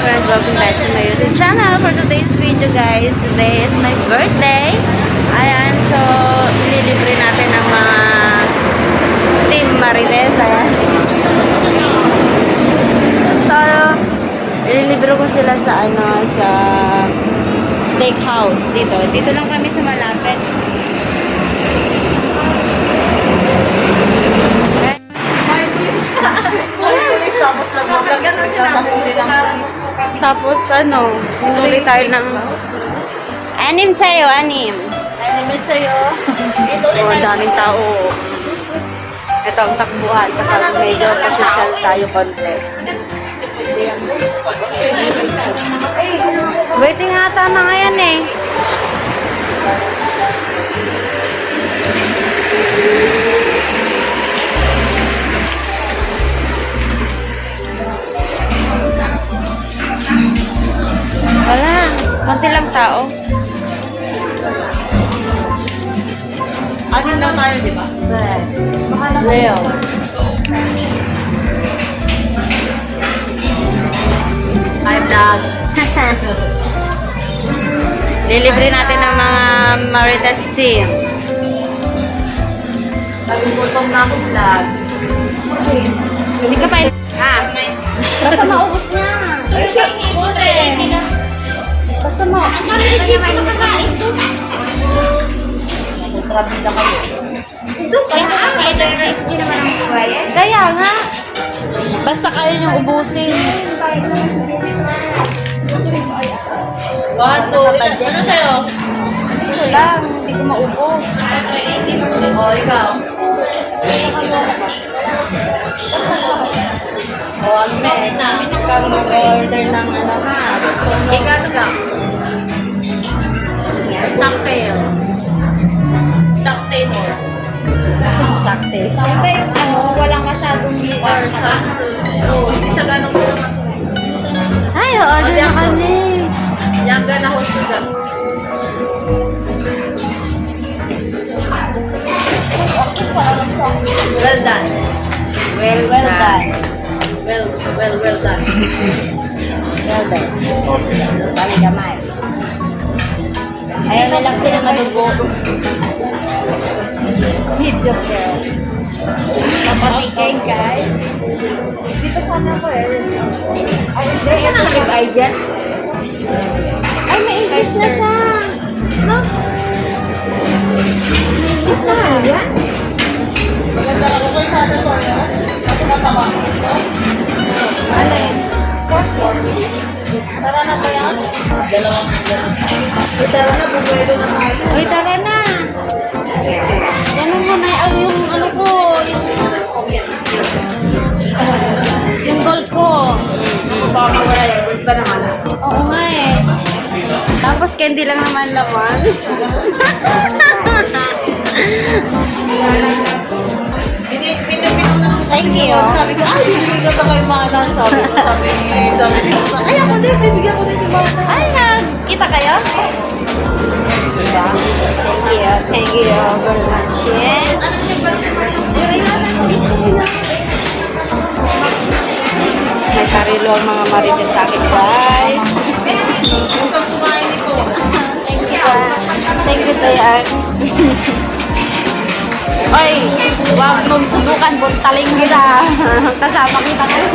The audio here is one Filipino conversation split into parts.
friends, welcome back to my YouTube channel for today's video guys. Today is my birthday. Ayan, so ililibre natin ng mga Team Marites. Ayan. So, ililibre ko sila sa ano, sa steakhouse dito. Dito lang kami sa malapit. Tapos ano, tuloy tayo ng anim sa'yo, anim. Anim sa'yo. Oh, ang daming tao. Ito ang takbuhan kapag medyo pasosyal tayo konti. Waiting ata na ngayon eh. Konti lang tao. Anim lang tayo, di ba? Real. Hi, vlog. Lilibre natin ng mga Marites team. Nagugutom na ako, vlog. Hindi ka pa Ah, basta maubos na. Basta mo. Grabe na kayo. Kaya nga. Basta kaya niyong ubusin. Two, three. Ano sa'yo? Ito lang, hindi ko maubos. O, ikaw. O, ano na? na? Ikaw mag-order ng ano Sakte. Sakte yung ano, walang masyadong liquor. something. Oo, hindi sa ganong ko naman. Ay, order na kami. Yang gana host ko dyan. Well done. Well, well done. Well, well, well done. Well done. Bali gamay. Ayaw na lang sila madugo. Video girl. Kapasikin guys. Dito sana ako eh. Ay, hindi. Ito nag-ay dyan. Ay, may English na siya. No? May English na yan. Maganda ako kay sana to, yun. Kasi mataba. Alin? Tara na ba yan? Dalawang Tara na, bubuelo na tayo. Uy, tara na. Candy lang naman laman. Thank you. Sabi ko, ay, bibigyan ba kayo mana? Sabi ko, sabi ni, sabi ni, ay, ako din, bibigyan ko din si Mama. Ay, kayo? Diba? Thank you. Thank you very much. Yeah. May karilo ang mga marites sa akin, guys. Thank you, Tayan. Oy, huwag mong subukan buntaling kita. Kasama kita ngayon.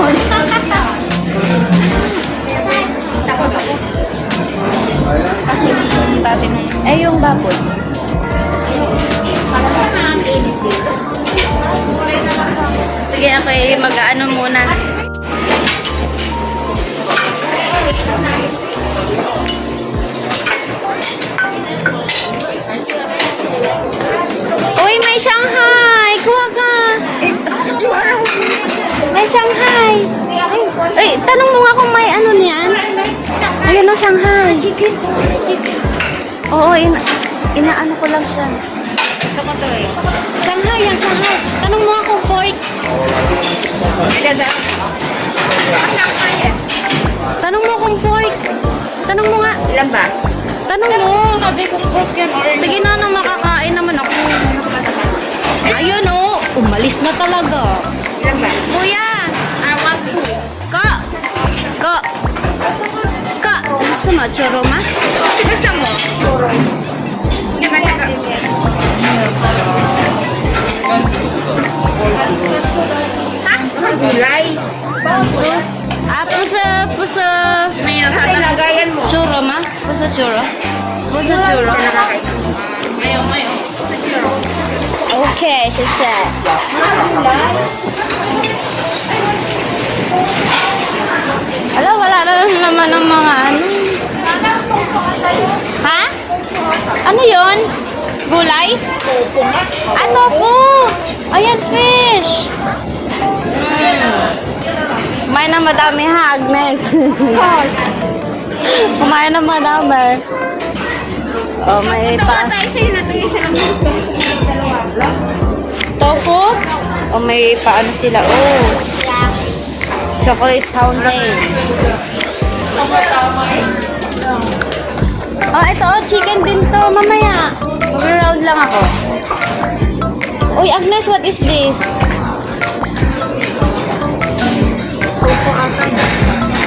Kasi dati nung... Eh, yung baboy. Sige, ako eh, mag-ano muna. Uy, Uy, tanong mo nga kung may ano niyan. Ayun o, Shanghai. Oo, ina inaano ko lang siya. Shanghai yan, Shanghai. Tanong mo nga kung pork. Tanong mo kung pork. Tanong mo nga. Ilan ba? Tanong mo. Sabi ko, pork yan Sige na, nang makakain naman ako. Ayun oh, umalis na talaga. Ilan ba? Kuya, mo? Churro ma? Basta mo. Nakalaka. Ha? Gulay. Ah, puso, puso. Mayor, hata lagayan mo. Churro ma? Puso churro? Puso churro? Mayo, mayo. Okay, shasha. Wala, wala na lang naman ng mga ano. Ha? Ano yon? Gulay? Ah, tofu! Ayan, fish! Kumain na madami ha, Agnes. Kumain na madami. Oh, may pa... Tofu? O may paano sila? Oh. Chocolate fountain. Oh, ito oh, chicken din to. Mamaya. Mag-round lang ako. Uy, Agnes, what is this?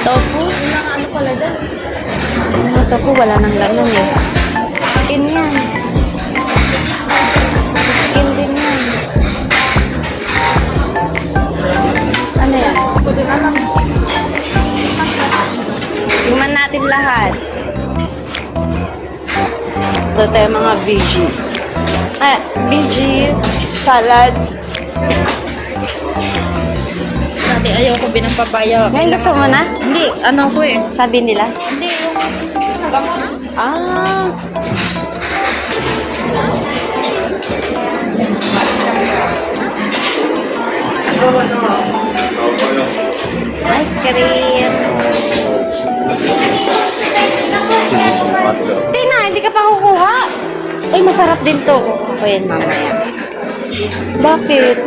Tofu? Ano pala dyan? Tofu? Wala nang laman eh. Ito tayo mga VG. Ah, VG, salad. Dati ayaw ko binang papaya. Ngayon gusto mo na? Hindi, ano ko eh. Sabi nila. Hindi, yung... Ah. Ice cream. Hindi na, hindi ka pa kukuha. Ay, masarap din to. Kukuha yan mamaya. Bakit?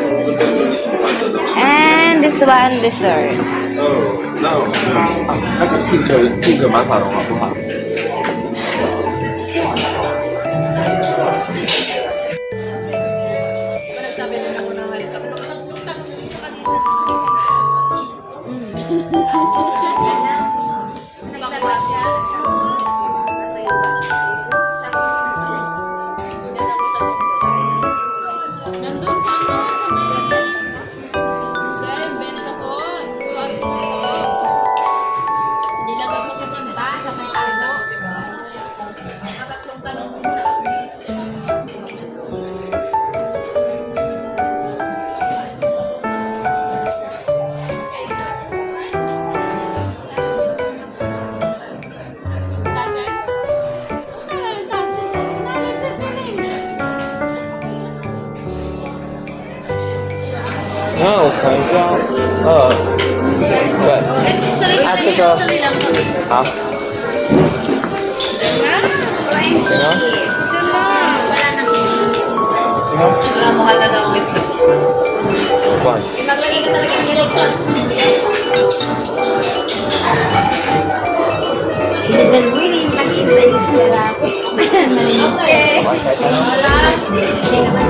And this one dessert. Oh, no. no. I can keep the. No, kaya. Oh. But at the go. Ha? Sino? Sino? Wala mo halaga ang gift. Kwan. Imaglagay ko talaga ng gift. It is a really nakita yung lalaki. Okay. Okay.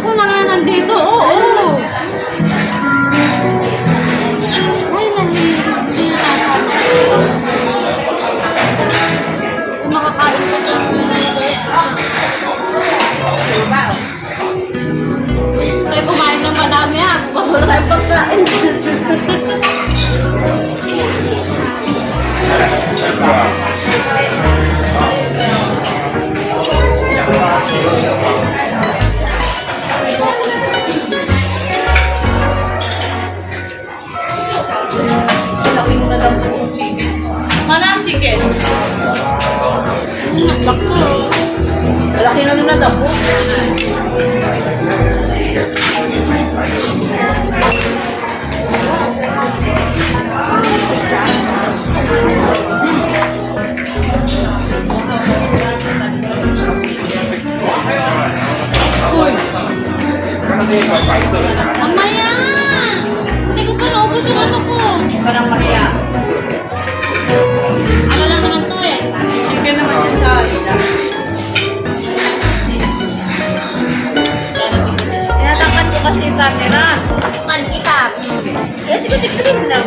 Ako na nga nandito. Oo. Ay, nahi. Hindi na. Kung makakain ka ng Ay, kumain ng madami ha. Bukas wala tayong pagkain. Mamaya! Hindi ko pa naubos yung ano ko. Ka nang mahiya. Ano lang naman to eh. Chicken naman yun sa ila. Tinatapan ko kasi yung camera. Man kita. Kaya siguro tignan lang